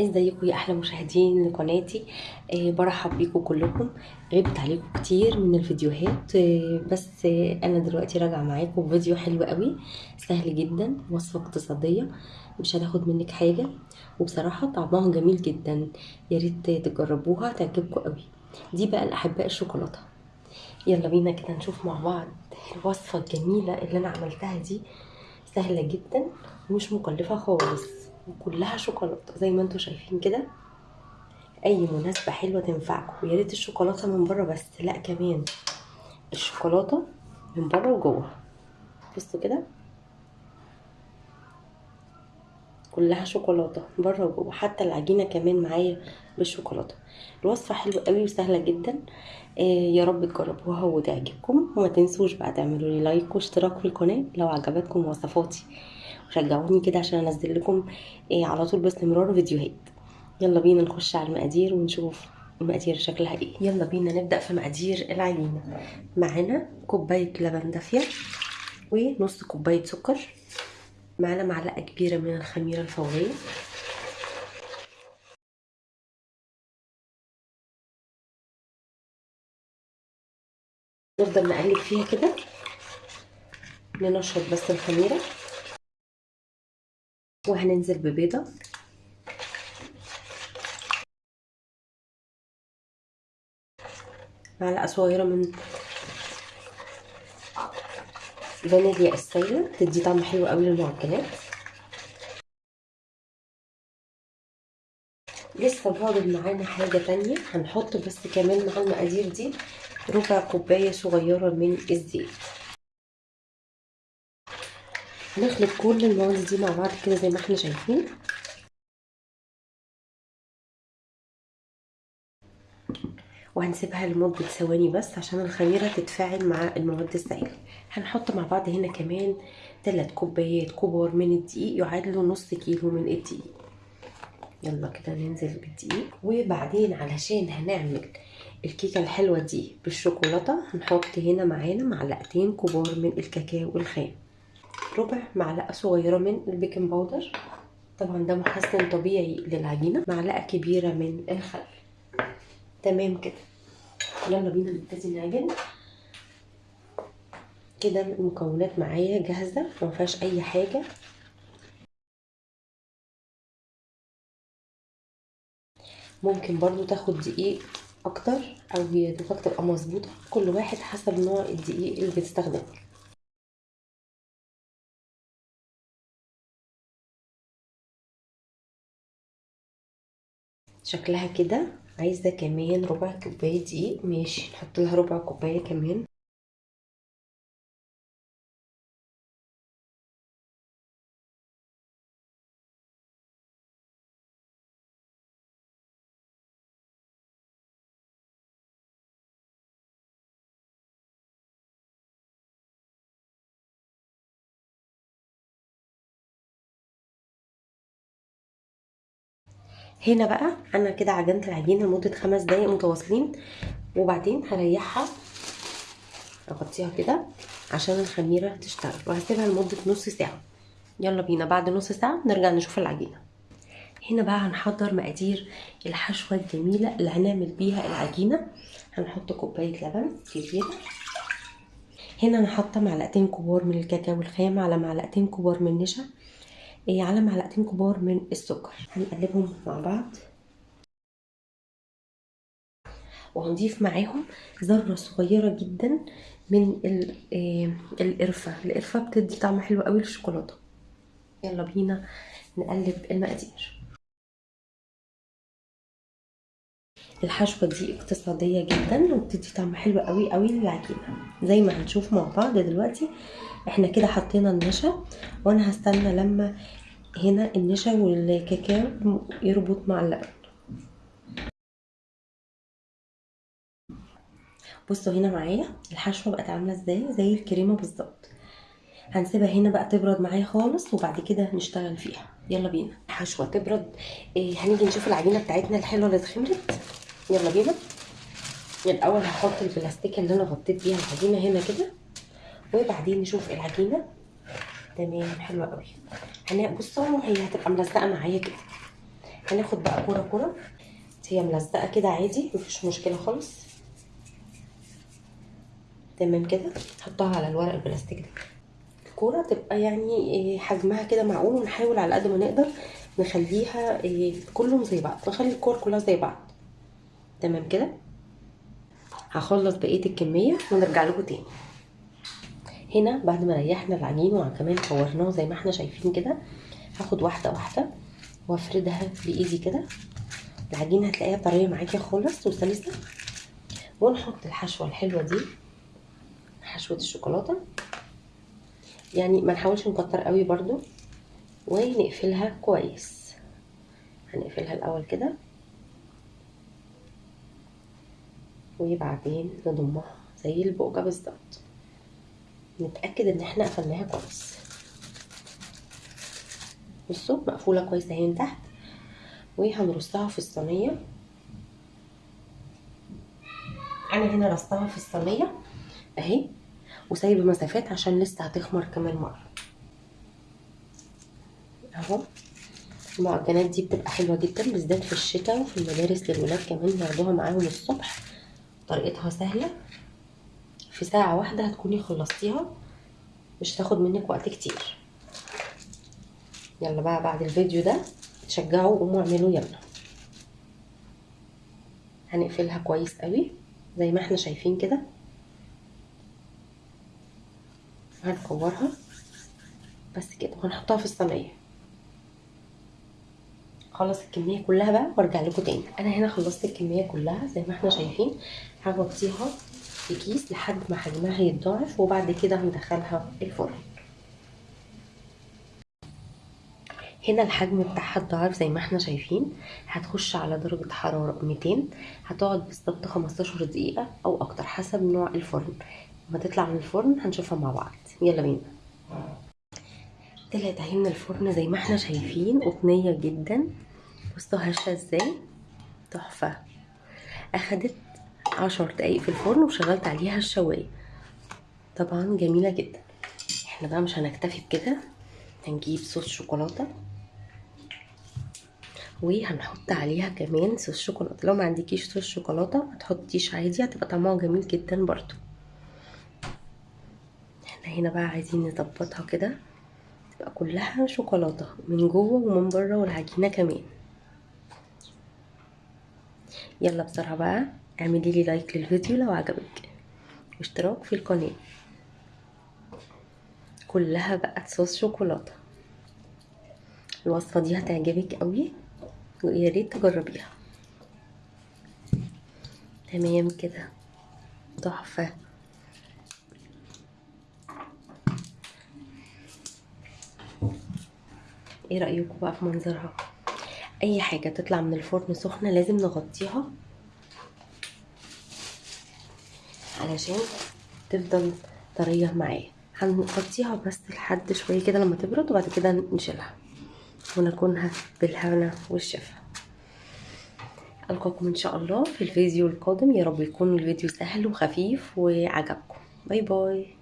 ازيكم يا أحلى مشاهدين لقناتي آه برحب بيكم كلكم. غبت عليكم كتير من الفيديوهات. آه بس آه أنا دلوقتي راجعة معاكم بفيديو حلو قوي سهل جدا وصفة اقتصادية. مش هناخد منك حاجة. وبصراحة طعمها جميل جدا. يا ريت تجربوها تعجبكم قوي. دي بقى الأحباء الشوكولاتة. يلا بينا كده نشوف مع بعض الوصفة الجميلة اللي أنا عملتها دي. سهلة جدا ومش مكلفة خالص. وكلها شوكولاتة زي ما أنتم شايفين كده. أي مناسبة حلوة تنفعكم. ويا ريت الشوكولاتة من بره بس لا كمان. الشوكولاتة من بره وجوه. بصوا كده. كلها شوكولاتة بره وجوه. حتى العجينة كمان معايا بالشوكولاتة. الوصفة حلوة قوي وسهلة جدا. آه يا رب تجربوها وتعجبكم. وما تنسوش بقى تعملوا لي لايك واشتراك في القناة لو عجبتكم وصفاتي. وشجعوني كده عشان انزل لكم آه على طول باستمرار فيديوهات. يلا بينا نخش على المقادير ونشوف المقادير شكلها إيه. يلا بينا نبدأ في مقادير العجينه معانا كوباية لبن دافية ونص كوباية سكر. معانا معلقة كبيرة من الخميرة الفورية. نفضل نقلب فيها كده. ننشط بس الخميرة. وهننزل ببيضة. معلقة صغيرة من فانيليا السايله تدي طعم حلو قوي للمعجنات. لسه فاضل معانا حاجة تانية. هنحط بس كمان مع المقادير دي ربع كوباية صغيرة من الزيت. هنخلط كل المواد دي مع بعض كده زي ما إحنا شايفين. وهنسيبها لمدة ثواني بس عشان الخميرة تتفاعل مع المواد السائلة. هنحط مع بعض هنا كمان تلات كوبايات كبار من الدقيق يعادلوا نص كيلو من الدقيق. يلا كده ننزل بالدقيق. وبعدين علشان هنعمل الكيكة الحلوة دي بالشوكولاتة هنحط هنا معانا معلقتين كبار من الكاكاو الخام. ربع معلقة صغيرة من ال baking powder. طبعا ده محسن طبيعي للعجينة. معلقة كبيرة من الخل. تمام كده. يلا بينا نبتدي نعجن. كده المكونات معايا جاهزة ما فيهاش أي حاجة. ممكن برضو تاخد دقيق أكتر أو هي تبقى مظبوطة. كل واحد حسب نوع الدقيق اللي بتستخدمه. شكلها كده. عايزة كمان ربع كوباية دقيق. ماشي. نحط لها ربع كوباية كمان. هنا بقى أنا كده عجنت العجينه لمدة خمس دقايق متواصلين. وبعدين هريحها أغطيها كده عشان الخميرة تشتغل. وهسيبها لمدة نص ساعة. يلا بينا بعد نص ساعة نرجع نشوف العجينة. هنا بقى هنحضر مقادير الحشوة الجميلة اللي هنعمل بيها العجينة. هنحط كوباية لبن كبيرة. هنا حاطه معلقتين كبار من الكاكاو الخام على معلقتين كبار من النشا. على معلقتين كبار من السكر. هنقلبهم مع بعض. وهنضيف معاهم ذرة صغيرة جدا من القرفة. القرفة بتدي طعم حلو قوي للشوكولاتة. يلا بينا نقلب المقادير. الحشوة دي اقتصادية جدا وبتدي طعم حلو قوي قوي للعجينة. زي ما هنشوف مع بعض دلوقتي إحنا كده حطينا النشا وأنا هستنى لما هنا النشا والكاكاو يربط مع اللبن بصوا هنا معايا الحشوة بقت عاملة إزاي؟ زي الكريمة بالظبط. هنسيبها هنا بقى تبرد معايا خالص وبعد كده نشتغل فيها. يلا بينا. الحشوه تبرد. إيه هنيجي نشوف العجينة بتاعتنا الحلوة اللي اتخمرت. يلا بينا. الأول هحط البلاستيك اللي أنا غطيت بيها العجينة هنا كده وبعدين نشوف العجينة. تمام حلوة قوي هنا بصوا هي هتبقى ملزقة معايا كده. هناخد بقى كورة كورة. هي ملزقة كده عادي مفيش مشكلة خالص. تمام كده. نحطها على الورق البلاستيك ده. الكورة تبقى يعني إيه حجمها كده معقول ونحاول على قد ما نقدر نخليها إيه كلهم زي بعض نخلي الكور كلها زي بعض. تمام كده؟ هخلص بقية الكمية ونرجع لكم تاني. هنا بعد ما ريحنا العجين وكمان كورناه زي ما إحنا شايفين كده هاخد واحدة واحدة وافردها بإيدي كده. العجينة هتلاقيها طرية معاكي خالص وسلسة. ونحط الحشوة الحلوة دي حشوة الشوكولاتة. يعني ما نحاولش نكتر قوي برضو ونقفلها كويس. هنقفلها الأول كده. وبعدين نضمها زي البقجه بالظبط. نتأكد إن إحنا قفلناها كويس. بصوا مقفولة كويس أهي من تحت. وهنرصها في الصينية. أنا هنا رصتها في الصينية أهي. وسايبة مسافات عشان لسه هتخمر كمان مرة. أهو. المعجنات دي بتبقى حلوة جدا بالذات في الشتاء وفي المدارس للولاد كمان ياخدوها معاهم الصبح. طريقتها سهلة. في ساعة واحدة هتكوني خلصتيها. مش تاخد منك وقت كتير. يلا بقى بعد الفيديو ده تشجعوا قوموا اعملوا يلا. هنقفلها كويس قوي زي ما إحنا شايفين كده. هنكورها. بس كده وهنحطها في الصينية. خلص الكمية كلها بقى وأرجع لكم تاني. أنا هنا خلصت الكمية كلها زي ما إحنا شايفين. هغطيها في كيس لحد ما حجمها يتضاعف وبعد كده هندخلها الفرن. هنا الحجم بتاعها اتضاعف زي ما إحنا شايفين. هتخش على درجة حرارة 200 هتقعد بالظبط 15 دقيقة أو أكتر حسب نوع الفرن. لما تطلع من الفرن هنشوفها مع بعض. يلا بينا. طلعت اهي من الفرن زي ما إحنا شايفين قطنية جدا. بصوا هشة إزاي؟ تحفة. أخدت عشر دقايق في الفرن وشغلت عليها الشواية. طبعا جميلة جدا. إحنا بقى مش هنكتفي بكده. هنجيب صوص شوكولاتة. وهنحط عليها كمان صوص شوكولاتة. لو ما عندكيش صوص شوكولاتة ما تحطيش عادي. هتبقى طعمها جميل جدا برضو. إحنا هنا بقى عايزين نظبطها كده. تبقى كلها شوكولاتة من جوه ومن بره والعجينة كمان. يلا بسرعة بقى اعملي لي لايك للفيديو لو عجبك. واشتراك في القناة. كلها بقت صوص شوكولاتة. الوصفة دي هتعجبك قوي ويا ريت تجربيها. تمام كده. تحفة. إيه رأيكم بقى في منظرها؟ اي حاجة تطلع من الفرن سخنة لازم نغطيها علشان تفضل طرية معايا. هنغطيها بس لحد شوية كده لما تبرد وبعد كده نشيلها ونكونها بالهنا والشفا. ألقاكم إن شاء الله في الفيديو القادم. يا رب يكون الفيديو سهل وخفيف وعجبكم. باي باي.